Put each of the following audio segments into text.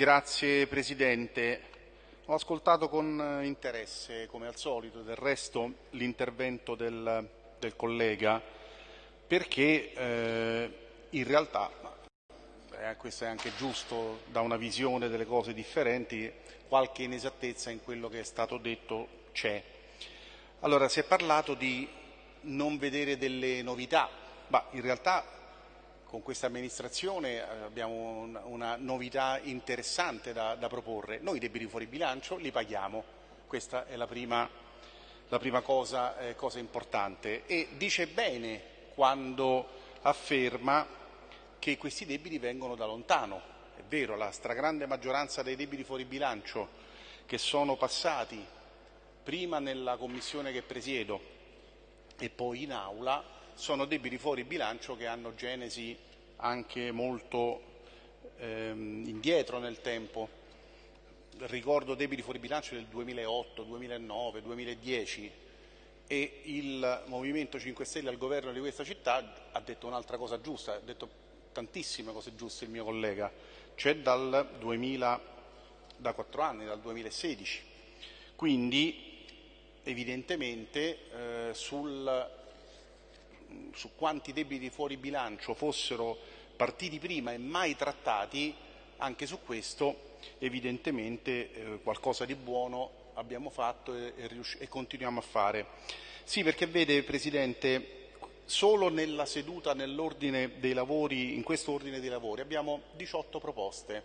Grazie Presidente. Ho ascoltato con interesse, come al solito, del resto, l'intervento del, del, collega, perché eh, in realtà, eh, questo è anche giusto da una visione delle cose differenti, qualche inesattezza in quello che è stato detto c'è. Allora, si è parlato di non vedere delle novità, ma in realtà con questa amministrazione eh, abbiamo una novità interessante da, da proporre. Noi i debiti fuori bilancio li paghiamo, questa è la prima, la prima cosa, eh, cosa importante. E dice bene quando afferma che questi debiti vengono da lontano. È vero, la stragrande maggioranza dei debiti fuori bilancio che sono passati prima nella commissione che presiedo e poi in aula sono debiti fuori bilancio che hanno genesi anche molto ehm, indietro nel tempo. Ricordo debiti fuori bilancio del 2008, 2009, 2010 e il Movimento 5 Stelle al governo di questa città ha detto un'altra cosa giusta, ha detto tantissime cose giuste il mio collega, cioè dal 2000, da quattro anni, dal 2016. Quindi evidentemente eh, sul su quanti debiti fuori bilancio fossero partiti prima e mai trattati, anche su questo evidentemente eh, qualcosa di buono abbiamo fatto e, e, e continuiamo a fare. Sì, perché vede Presidente, solo nella seduta nell'ordine dei lavori, in questo ordine dei lavori, abbiamo 18 proposte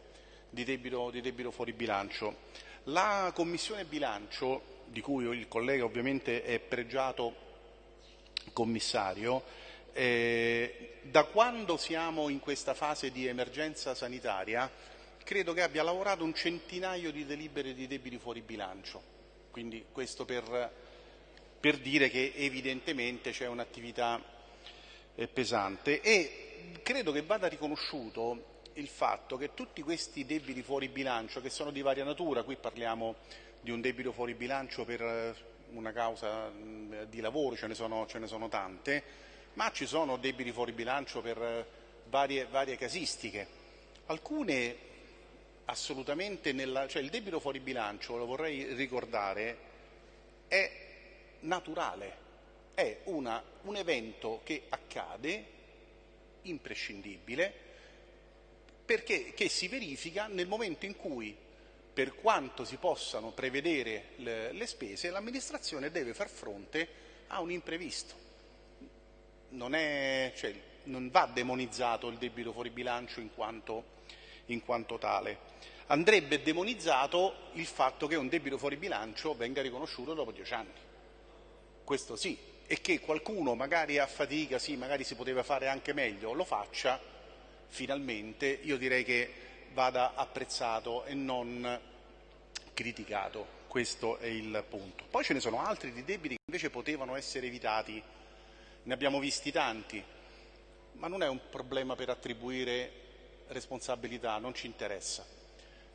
di debito, di debito fuori bilancio. La Commissione bilancio, di cui il collega ovviamente è pregiato commissario, eh, da quando siamo in questa fase di emergenza sanitaria credo che abbia lavorato un centinaio di delibere di debiti fuori bilancio. Quindi questo per, per dire che evidentemente c'è un'attività eh, pesante e credo che vada riconosciuto il fatto che tutti questi debiti fuori bilancio, che sono di varia natura, qui parliamo di un debito fuori bilancio per una causa di lavoro, ce ne sono, ce ne sono tante, ma ci sono debiti fuori bilancio per eh, varie, varie casistiche. Alcune assolutamente nella, cioè il debito fuori bilancio, lo vorrei ricordare, è naturale, è una, un evento che accade imprescindibile perché che si verifica nel momento in cui per quanto si possano prevedere le, le spese, l'amministrazione deve far fronte a un imprevisto. Non, è, cioè, non va demonizzato il debito fuori bilancio in quanto, in quanto tale. Andrebbe demonizzato il fatto che un debito fuori bilancio venga riconosciuto dopo dieci anni. Questo sì, e che qualcuno magari a fatica, sì, magari si poteva fare anche meglio, lo faccia finalmente, io direi che vada apprezzato e non criticato. Questo è il punto. Poi ce ne sono altri di debiti che invece potevano essere evitati. Ne abbiamo visti tanti, ma non è un problema per attribuire responsabilità, non ci interessa.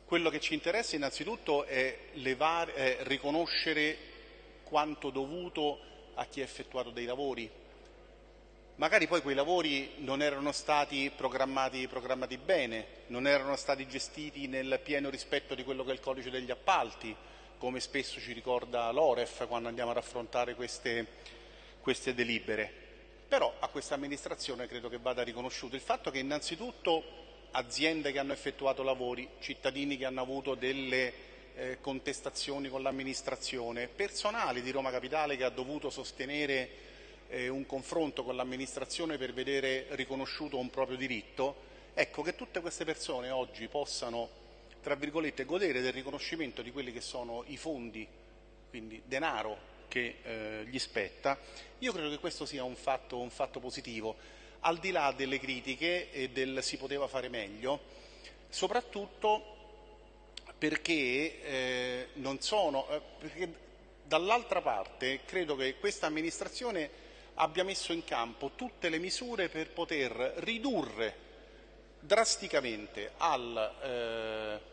Quello che ci interessa innanzitutto è, levare, è riconoscere quanto dovuto a chi ha effettuato dei lavori, Magari poi quei lavori non erano stati programmati, programmati, bene, non erano stati gestiti nel pieno rispetto di quello che è il codice degli appalti, come spesso ci ricorda l'Oref quando andiamo ad affrontare queste, queste delibere. Però a questa amministrazione credo che vada riconosciuto il fatto che innanzitutto aziende che hanno effettuato lavori, cittadini che hanno avuto delle eh, contestazioni con l'amministrazione, personale di Roma Capitale che ha dovuto sostenere eh, un confronto con l'amministrazione per vedere riconosciuto un proprio diritto, ecco che tutte queste persone oggi possano tra virgolette, godere del riconoscimento di quelli che sono i fondi, quindi denaro che eh, gli spetta, io credo che questo sia un fatto, un fatto positivo, al di là delle critiche e del si poteva fare meglio, soprattutto perché, eh, non sono, eh, perché dall'altra parte credo che questa amministrazione abbia messo in campo tutte le misure per poter ridurre drasticamente al... Eh,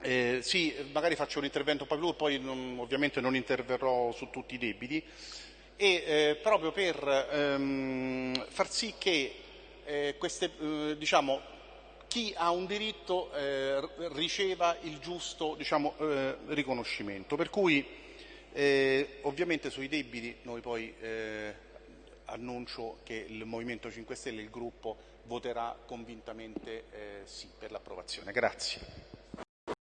eh, sì, magari faccio un intervento un po' più, poi non, ovviamente non interverrò su tutti i debiti, e eh, proprio per ehm, far sì che eh, queste, eh, diciamo, chi ha un diritto eh, riceva il giusto diciamo, eh, riconoscimento. Per cui eh, ovviamente sui debiti noi poi eh, annuncio che il Movimento 5 Stelle, il gruppo, voterà convintamente eh, sì per l'approvazione. Grazie.